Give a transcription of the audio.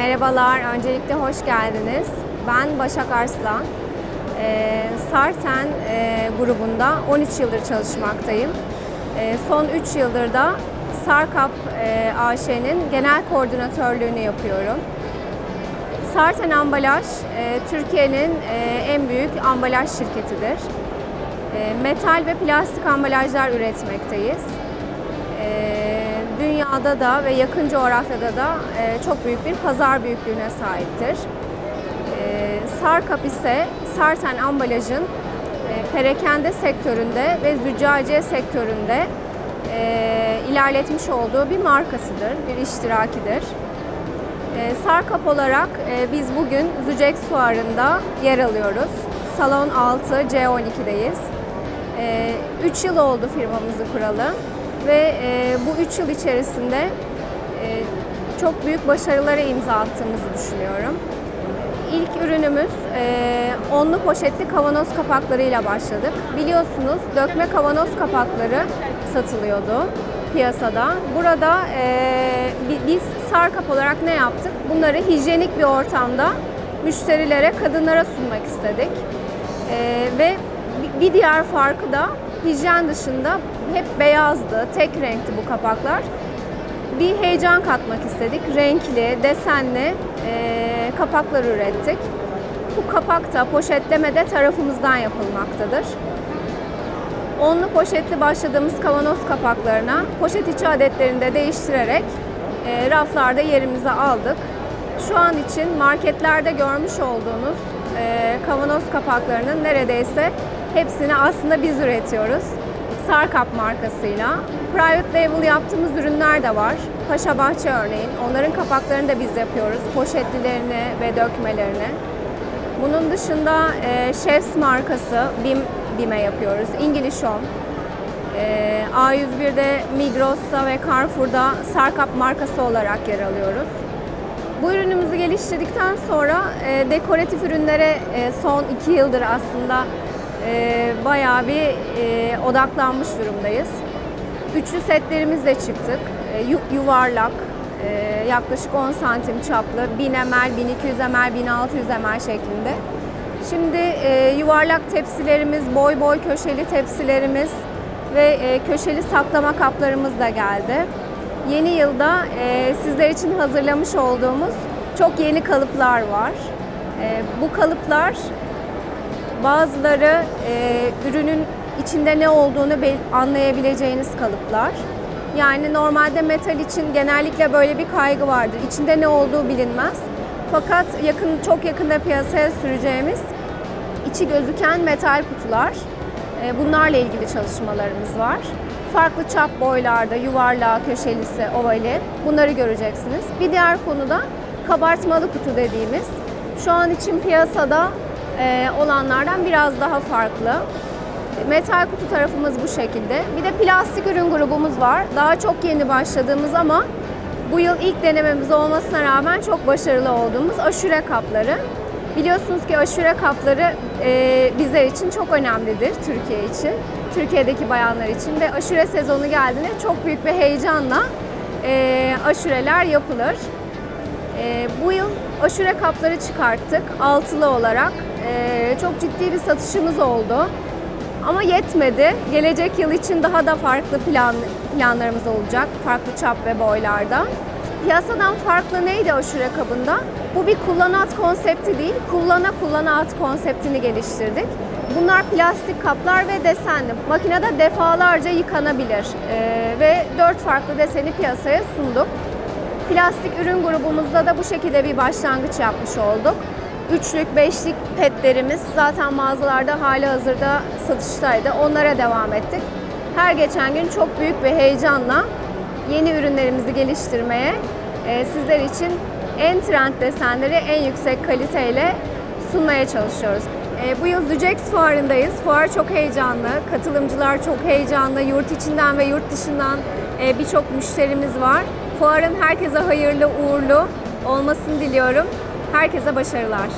Merhabalar, öncelikle hoş geldiniz. Ben Başak Arslan. Ee, Sarten e, grubunda 13 yıldır çalışmaktayım. Ee, son 3 yıldır da Sarkap e, AŞ'nin genel koordinatörlüğünü yapıyorum. Sarten Ambalaj, e, Türkiye'nin e, en büyük ambalaj şirketidir. E, metal ve plastik ambalajlar üretmekteyiz. Dünyada da ve yakın coğrafyada da e, çok büyük bir pazar büyüklüğüne sahiptir. Ee, Sarkap ise Sarten ambalajın e, perakende sektöründe ve züccaciye sektöründe e, ilerletmiş olduğu bir markasıdır, bir iştirakidir. E, Sarkap olarak e, biz bugün Zücex Fuarı'nda yer alıyoruz. Salon 6 C12'deyiz. 3 yıl oldu firmamızı kuralı ve e, bu 3 yıl içerisinde e, çok büyük başarılara imza attığımızı düşünüyorum. İlk ürünümüz e, onlu poşetli kavanoz kapaklarıyla başladık. Biliyorsunuz dökme kavanoz kapakları satılıyordu piyasada. Burada e, bi- biz Sarkap olarak ne yaptık? Bunları hijyenik bir ortamda müşterilere, kadınlara sunmak istedik. E, ve bi- bir diğer farkı da hijyen dışında hep beyazdı, tek renkti bu kapaklar. Bir heyecan katmak istedik. Renkli, desenli e, kapaklar ürettik. Bu kapak da poşetlemede tarafımızdan yapılmaktadır. Onlu poşetli başladığımız kavanoz kapaklarına poşet içi adetlerini de değiştirerek e, raflarda yerimizi aldık. Şu an için marketlerde görmüş olduğunuz e, kavanoz kapaklarının neredeyse hepsini aslında biz üretiyoruz. Sarkap markasıyla. Private label yaptığımız ürünler de var. Paşa Bahçe örneğin. Onların kapaklarını da biz yapıyoruz. Poşetlilerini ve dökmelerini. Bunun dışında e, Chefs markası BİM, yapıyoruz. English Home. E, A101'de Migros'ta ve Carrefour'da Sarkap markası olarak yer alıyoruz. Bu ürünümüzü geliştirdikten sonra e, dekoratif ürünlere e, son iki yıldır aslında e, bayağı bir e, odaklanmış durumdayız. Üçlü setlerimizle çıktık. E, yu- yuvarlak, e, yaklaşık 10 santim çaplı, 1000 ml, 1200 ml, 1600 ml şeklinde. Şimdi e, yuvarlak tepsilerimiz, boy boy köşeli tepsilerimiz ve e, köşeli saklama kaplarımız da geldi. Yeni yılda e, sizler için hazırlamış olduğumuz çok yeni kalıplar var. E, bu kalıplar bazıları e, ürünün içinde ne olduğunu anlayabileceğiniz kalıplar. Yani normalde metal için genellikle böyle bir kaygı vardır. İçinde ne olduğu bilinmez. Fakat yakın çok yakında piyasaya süreceğimiz içi gözüken metal kutular. E, Bunlarla ilgili çalışmalarımız var. Farklı çap boylarda, yuvarlağı, köşelisi, ovali bunları göreceksiniz. Bir diğer konu da kabartmalı kutu dediğimiz. Şu an için piyasada e, olanlardan biraz daha farklı. Metal kutu tarafımız bu şekilde. Bir de plastik ürün grubumuz var. Daha çok yeni başladığımız ama bu yıl ilk denememiz olmasına rağmen çok başarılı olduğumuz aşure kapları. Biliyorsunuz ki aşure kapları e, bizler için çok önemlidir Türkiye için. Türkiye'deki bayanlar için ve aşure sezonu geldiğinde çok büyük bir heyecanla e, aşureler yapılır. E, bu yıl aşure kapları çıkarttık altılı olarak. E, çok ciddi bir satışımız oldu. Ama yetmedi. Gelecek yıl için daha da farklı plan, planlarımız olacak. Farklı çap ve boylarda. Piyasadan farklı neydi aşure kabında? Bu bir kullanat konsepti değil, kullana kullana konseptini geliştirdik. Bunlar plastik kaplar ve desenli. Makinede defalarca yıkanabilir Ee, ve dört farklı deseni piyasaya sunduk. Plastik ürün grubumuzda da bu şekilde bir başlangıç yapmış olduk. Üçlük, beşlik petlerimiz zaten mağazalarda hali hazırda satıştaydı. Onlara devam ettik. Her geçen gün çok büyük bir heyecanla yeni ürünlerimizi geliştirmeye, e, sizler için en trend desenleri en yüksek kaliteyle sunmaya çalışıyoruz. E, bu yıl Zücex fuarındayız. Fuar çok heyecanlı, katılımcılar çok heyecanlı. Yurt içinden ve yurt dışından e, birçok müşterimiz var. Fuarın herkese hayırlı, uğurlu olmasını diliyorum. Herkese başarılar.